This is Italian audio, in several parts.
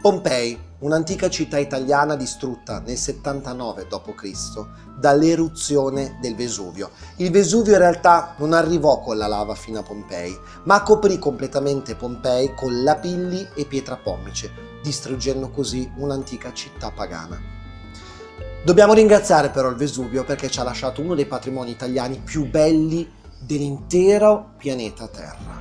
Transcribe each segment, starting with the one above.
Pompei, un'antica città italiana distrutta nel 79 d.C. dall'eruzione del Vesuvio. Il Vesuvio in realtà non arrivò con la lava fino a Pompei, ma coprì completamente Pompei con lapilli e pietra pomice, distruggendo così un'antica città pagana. Dobbiamo ringraziare però il Vesuvio perché ci ha lasciato uno dei patrimoni italiani più belli dell'intero pianeta Terra.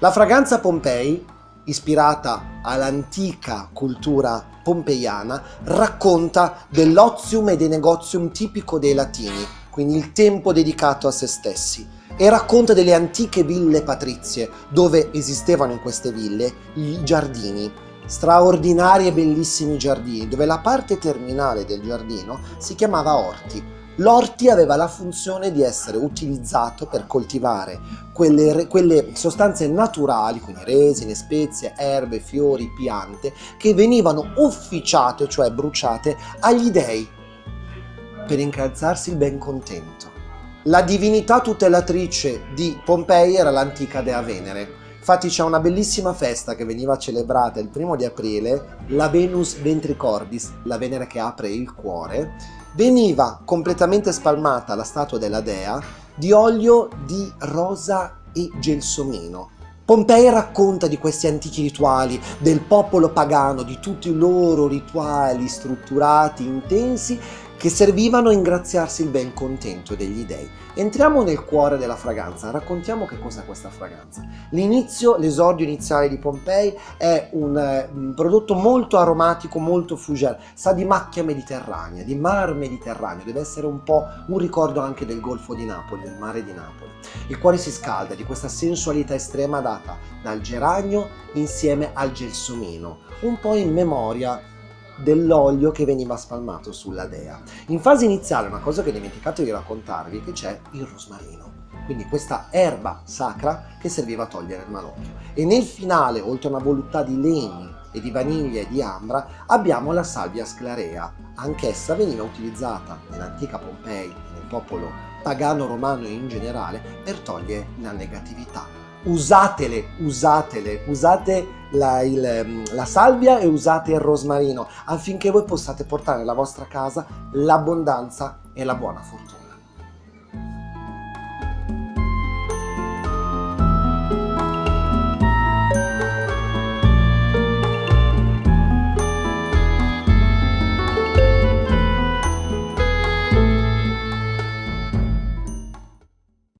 La fragranza Pompei ispirata all'antica cultura pompeiana, racconta dell'ozium e dei negozium tipico dei latini, quindi il tempo dedicato a se stessi, e racconta delle antiche ville patrizie, dove esistevano in queste ville i giardini, straordinari e bellissimi giardini, dove la parte terminale del giardino si chiamava orti, L'orti aveva la funzione di essere utilizzato per coltivare quelle, quelle, sostanze naturali, quindi resine, spezie, erbe, fiori, piante, che venivano ufficiate, cioè bruciate, agli dei per incalzarsi il ben contento. La divinità tutelatrice di Pompei era l'antica Dea Venere. Infatti c'è una bellissima festa che veniva celebrata il primo di aprile, la Venus Ventricordis, la Venere che apre il cuore, veniva completamente spalmata la statua della dea di olio di rosa e gelsomino. Pompei racconta di questi antichi rituali, del popolo pagano, di tutti i loro rituali strutturati, intensi, che servivano a ingraziarsi il ben contento degli dei. Entriamo nel cuore della fragranza, raccontiamo che cos'è questa fragranza. L'inizio, l'esordio iniziale di Pompei è un, eh, un, prodotto molto aromatico, molto fougère, sa di macchia mediterranea, di mar mediterraneo, deve essere un po' un ricordo anche del Golfo di Napoli, del mare di Napoli. Il cuore si scalda di questa sensualità estrema data dal geranio insieme al gelsomino, un po' in memoria dell'olio che veniva spalmato sulla dea. In fase iniziale, una cosa che ho dimenticato di raccontarvi, che c'è il rosmarino quindi questa erba sacra che serviva a togliere il malocchio. E nel finale, oltre a una voluttà di legni e di vaniglia e di ambra, abbiamo la salvia sclarea. Anch'essa veniva utilizzata nell'antica Pompei nel popolo pagano romano in generale per togliere la negatività usatele, usatele, usate la, il, la, salvia e usate il rosmarino affinché voi possiate portare nella vostra casa l'abbondanza e la buona fortuna.